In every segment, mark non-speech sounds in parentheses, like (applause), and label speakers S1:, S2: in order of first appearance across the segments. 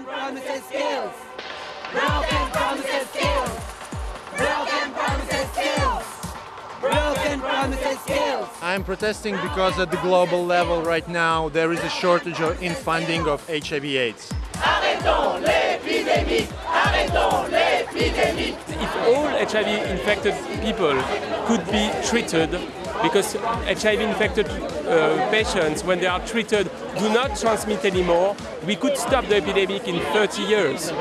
S1: Broken promises kills. Broken promises kills. Broken promises kills. Broken promises kills.
S2: I'm protesting because at the global level right now there is a shortage of, in funding of HIV AIDS.
S1: Arrêtons l'épidémie. Arrêtons l'épidémie.
S3: If all HIV infected people could be treated because HIV infected uh, patients, when they are treated, do not transmit anymore, we could stop the epidemic in 30 years.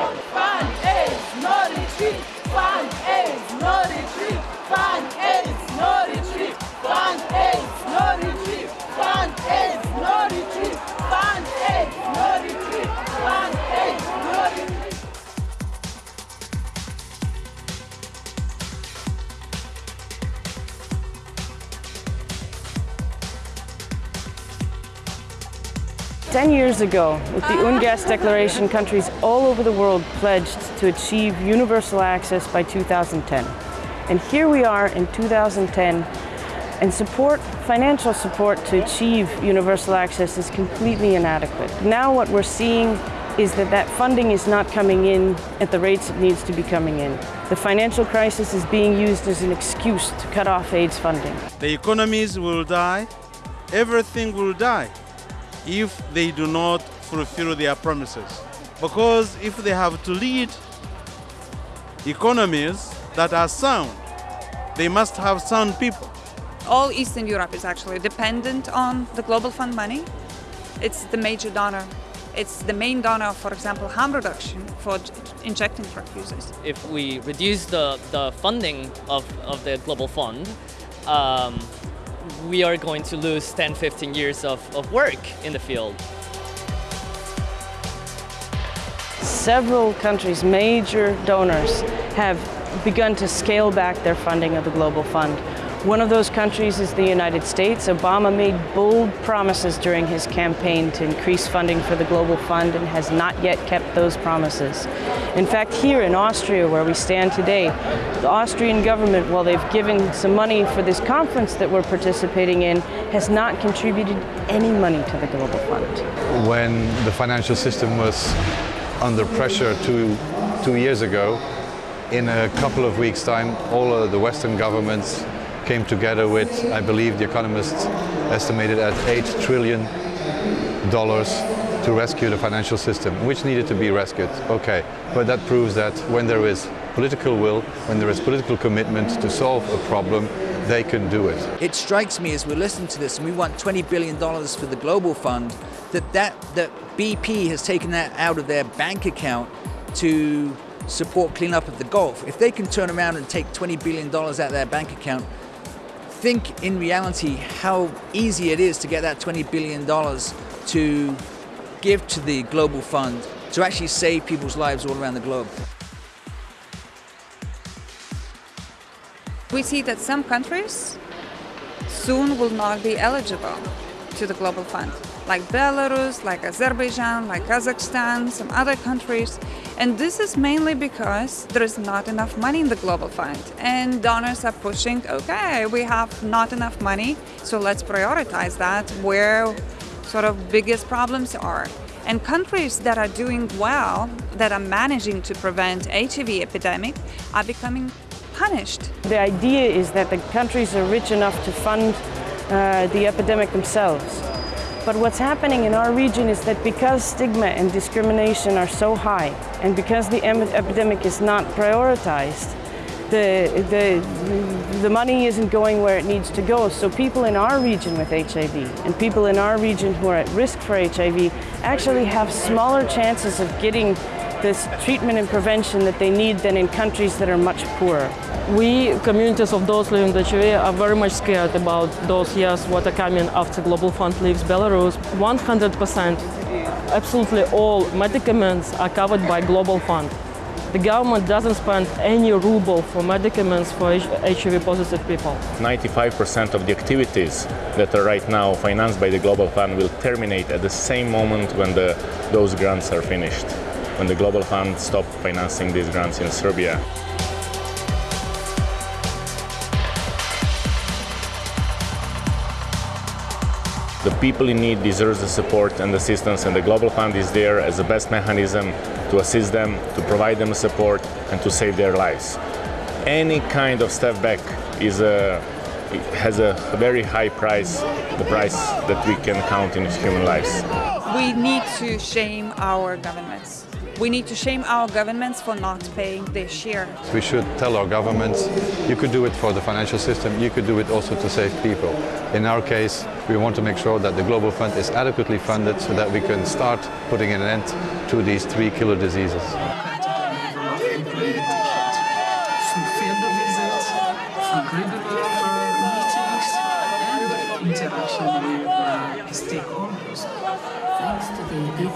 S4: Ten years ago, with the (laughs) UNGASS declaration, countries all over the world pledged to achieve universal access by 2010. And here we are in 2010, and support, financial support to achieve universal access is completely inadequate. Now what we're seeing is that that funding is not coming in at the rates it needs to be coming in. The financial crisis is being used as an excuse to cut off AIDS funding.
S5: The economies will die, everything will die if they do not fulfill their promises. Because if they have to lead economies that are sound, they must have sound people.
S6: All Eastern Europe is actually dependent on the Global Fund money. It's the major donor. It's the main donor, for example, harm reduction for injecting drug users.
S7: if we reduce the, the funding of, of the Global Fund, um, we are going to lose 10, 15 years of, of work in the field.
S4: Several countries, major donors, have begun to scale back their funding of the Global Fund. One of those countries is the United States. Obama made bold promises during his campaign to increase funding for the Global Fund and has not yet kept those promises. In fact, here in Austria, where we stand today, the Austrian government, while they've given some money for this conference that we're participating in, has not contributed any money to the Global Fund.
S8: when the financial system was under pressure two, two years ago, in a couple of weeks' time, all of the Western governments came together with, I believe the economists estimated at $8 trillion to rescue the financial system, which needed to be rescued. Okay, but that proves that when there is political will, when there is political commitment to solve a problem, they can do it.
S9: It strikes me as we're listening to this and we want $20 billion for the Global Fund, that, that, that BP has taken that out of their bank account to support cleanup of the Gulf. If they can turn around and take $20 billion out of their bank account, think in reality how easy it is to get that $20 billion to give to the Global Fund to actually save people's lives all around the globe.
S6: We see that some countries soon will not be eligible to the Global Fund, like Belarus, like Azerbaijan, like Kazakhstan, some other countries. And this is mainly because there is not enough money in the Global Fund. And donors are pushing, okay, we have not enough money, so let's prioritize that where sort of biggest problems are. And countries that are doing well, that are managing to prevent HIV epidemic, are becoming punished.
S4: The idea is that the countries are rich enough to fund uh, the epidemic themselves. But what's happening in our region is that because stigma and discrimination are so high, and because the epidemic is not prioritized, the, the, the money isn't going where it needs to go. So people in our region with HIV and people in our region who are at risk for HIV actually have smaller chances of getting this treatment and prevention that they need than in countries that are much poorer.
S10: We, communities of those living with HIV, are very much scared about those years what are coming after Global Fund leaves Belarus. 100%, absolutely all medicaments are covered by Global Fund. The government doesn't spend any ruble for medicaments for HIV positive people.
S11: 95% of the activities that are right now financed by the Global Fund will terminate at the same moment when the, those grants are finished, when the Global Fund stops financing these grants in Serbia. The people in need deserve the support and assistance, and the Global Fund is there as the best mechanism to assist them, to provide them support, and to save their lives. Any kind of step back is a, has a very high price, the price that we can count in human lives.
S6: We need to shame our governments. We need to shame our governments for not paying their share.
S8: We should tell our governments, you could do it for the financial system, you could do it also to save people. In our case, we want to make sure that the Global Fund is adequately funded so that we can start putting an end to these three killer diseases.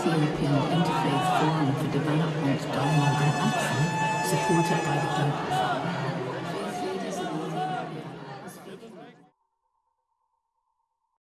S12: Ethiopian Interfaith Forum for Development Dialogue and Action, supported by the Global.